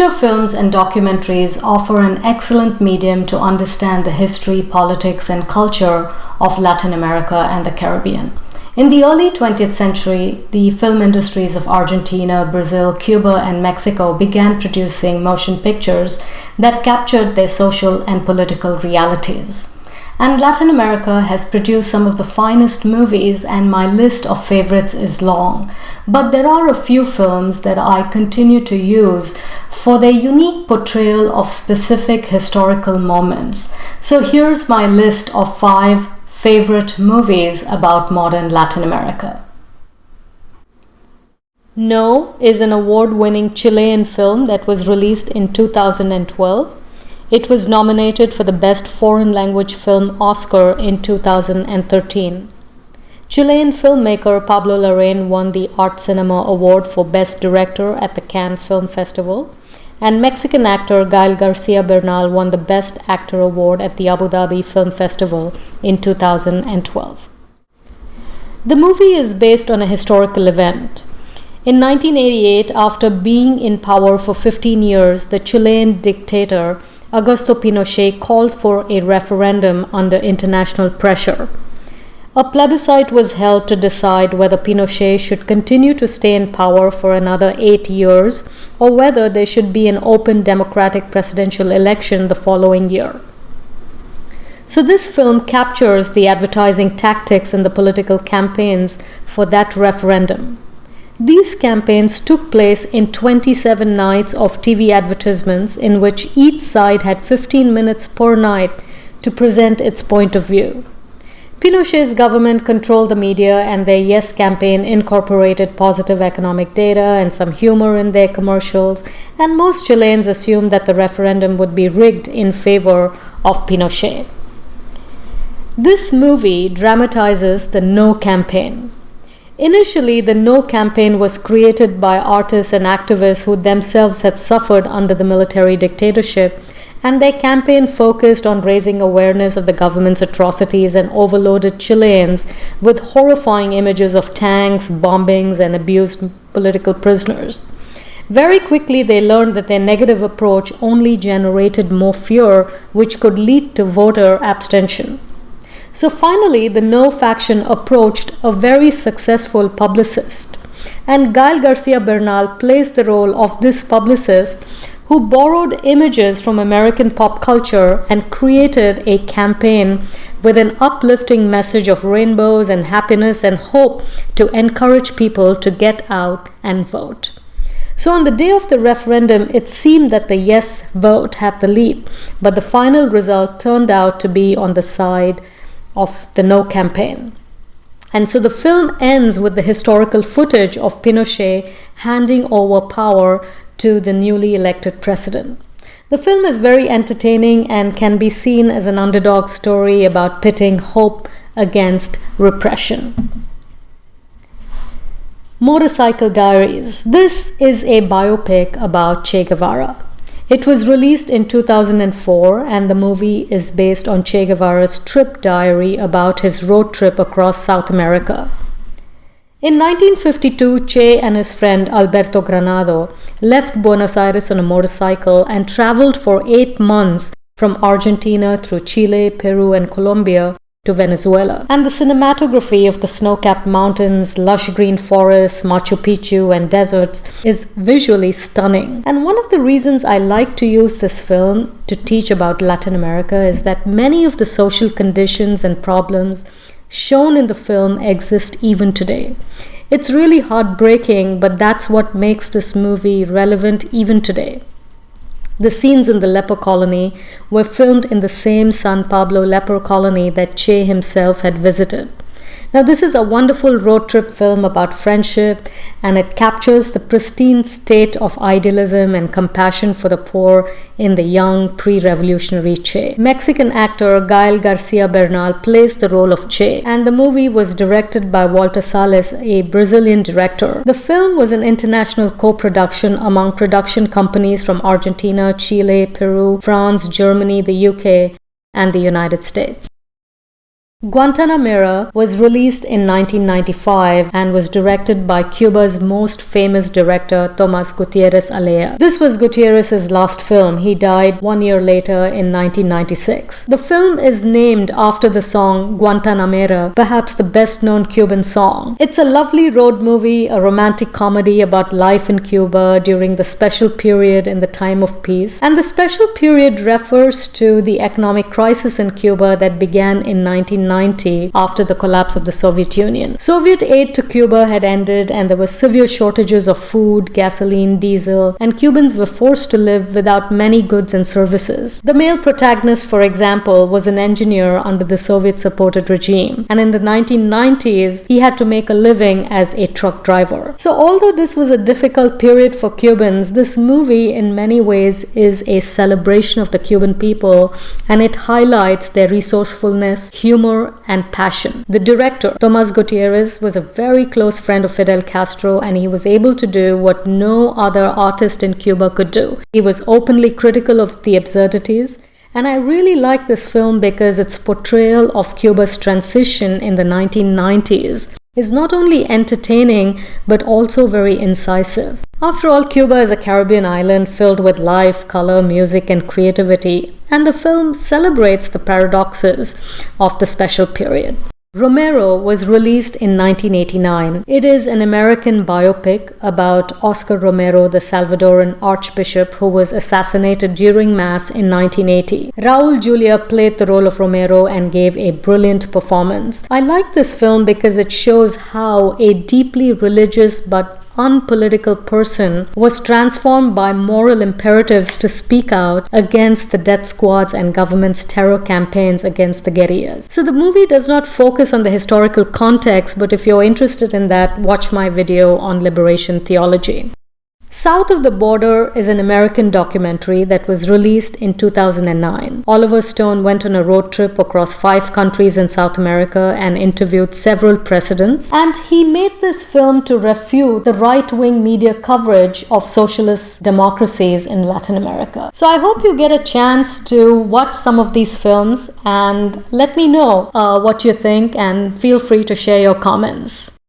Feature films and documentaries offer an excellent medium to understand the history, politics, and culture of Latin America and the Caribbean. In the early 20th century, the film industries of Argentina, Brazil, Cuba, and Mexico began producing motion pictures that captured their social and political realities. And Latin America has produced some of the finest movies, and my list of favorites is long. But there are a few films that I continue to use for their unique portrayal of specific historical moments. So here's my list of five favorite movies about modern Latin America. No is an award winning Chilean film that was released in 2012. It was nominated for the Best Foreign Language Film Oscar in 2013. Chilean filmmaker Pablo Larraín won the Art Cinema Award for Best Director at the Cannes Film Festival, and Mexican actor Gael Garcia Bernal won the Best Actor Award at the Abu Dhabi Film Festival in 2012. The movie is based on a historical event. In 1988, after being in power for 15 years, the Chilean dictator Augusto Pinochet called for a referendum under international pressure. A plebiscite was held to decide whether Pinochet should continue to stay in power for another eight years or whether there should be an open democratic presidential election the following year. So, this film captures the advertising tactics and the political campaigns for that referendum. These campaigns took place in 27 nights of TV advertisements in which each side had 15 minutes per night to present its point of view. Pinochet's government controlled the media and their Yes campaign incorporated positive economic data and some humor in their commercials, and most Chileans assumed that the referendum would be rigged in favor of Pinochet. This movie dramatizes the No campaign. Initially, the No campaign was created by artists and activists who themselves had suffered under the military dictatorship, and their campaign focused on raising awareness of the government's atrocities and overloaded Chileans with horrifying images of tanks, bombings, and abused political prisoners. Very quickly, they learned that their negative approach only generated more fear, which could lead to voter abstention. So finally, the No faction approached a very successful publicist. And Gael Garcia Bernal plays the role of this publicist who borrowed images from American pop culture and created a campaign with an uplifting message of rainbows and happiness and hope to encourage people to get out and vote. So, on the day of the referendum, it seemed that the yes vote had the lead, but the final result turned out to be on the side of the No campaign. And so the film ends with the historical footage of Pinochet handing over power to the newly elected president. The film is very entertaining and can be seen as an underdog story about pitting hope against repression. Motorcycle Diaries. This is a biopic about Che Guevara. It was released in 2004 and the movie is based on Che Guevara's trip diary about his road trip across South America. In 1952, Che and his friend Alberto Granado left Buenos Aires on a motorcycle and traveled for eight months from Argentina through Chile, Peru, and Colombia to Venezuela. And the cinematography of the snow capped mountains, lush green forests, Machu Picchu, and deserts is visually stunning. And one of the reasons I like to use this film to teach about Latin America is that many of the social conditions and problems shown in the film exist even today. It's really heartbreaking, but that's what makes this movie relevant even today. The scenes in the leper colony were filmed in the same San Pablo leper colony that Che himself had visited. Now, this is a wonderful road trip film about friendship and it captures the pristine state of idealism and compassion for the poor in the young pre revolutionary Che. Mexican actor Gael Garcia Bernal plays the role of Che, and the movie was directed by Walter Salles, a Brazilian director. The film was an international co production among production companies from Argentina, Chile, Peru, France, Germany, the UK, and the United States. Guantanamera was released in 1995 and was directed by Cuba's most famous director, Tomas Gutierrez Alea. This was Gutierrez's last film. He died one year later in 1996. The film is named after the song Guantanamera, perhaps the best known Cuban song. It's a lovely road movie, a romantic comedy about life in Cuba during the special period in the time of peace. And the special period refers to the economic crisis in Cuba that began in 1990 1990 after the collapse of the Soviet Union. Soviet aid to Cuba had ended and there were severe shortages of food, gasoline, diesel, and Cubans were forced to live without many goods and services. The male protagonist, for example, was an engineer under the Soviet supported regime, and in the 1990s, he had to make a living as a truck driver. So, although this was a difficult period for Cubans, this movie, in many ways, is a celebration of the Cuban people and it highlights their resourcefulness, humor, and passion. The director, Tomas Gutierrez, was a very close friend of Fidel Castro and he was able to do what no other artist in Cuba could do. He was openly critical of the absurdities. And I really like this film because its portrayal of Cuba's transition in the 1990s is not only entertaining but also very incisive. After all, Cuba is a Caribbean island filled with life, color, music, and creativity, and the film celebrates the paradoxes of the special period. Romero was released in 1989. It is an American biopic about Oscar Romero, the Salvadoran archbishop who was assassinated during Mass in 1980. Raul Julia played the role of Romero and gave a brilliant performance. I like this film because it shows how a deeply religious but unpolitical person was transformed by moral imperatives to speak out against the death squads and government's terror campaigns against the guerrillas. So the movie does not focus on the historical context, but if you're interested in that, watch my video on liberation theology. South of the Border is an American documentary that was released in 2009. Oliver Stone went on a road trip across five countries in South America and interviewed several presidents. And he made this film to refute the right wing media coverage of socialist democracies in Latin America. So I hope you get a chance to watch some of these films and let me know uh, what you think and feel free to share your comments.